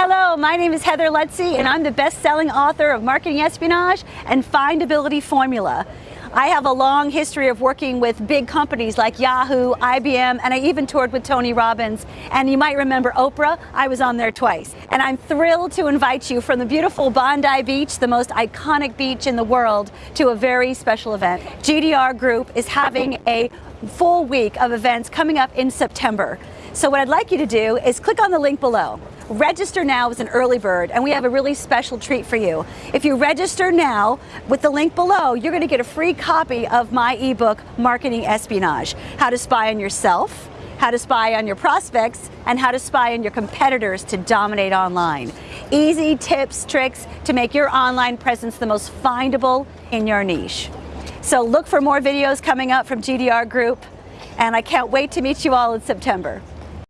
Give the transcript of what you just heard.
Hello, my name is Heather Lutze and I'm the best-selling author of Marketing Espionage and Findability Formula. I have a long history of working with big companies like Yahoo, IBM, and I even toured with Tony Robbins. And you might remember Oprah, I was on there twice. And I'm thrilled to invite you from the beautiful Bondi Beach, the most iconic beach in the world, to a very special event. GDR Group is having a full week of events coming up in September. So what I'd like you to do is click on the link below. Register now as an early bird and we have a really special treat for you. If you register now with the link below, you're going to get a free copy of my ebook, Marketing Espionage, How to Spy on Yourself, how to spy on your prospects, and how to spy on your competitors to dominate online. Easy tips, tricks to make your online presence the most findable in your niche. So look for more videos coming up from GDR Group, and I can't wait to meet you all in September.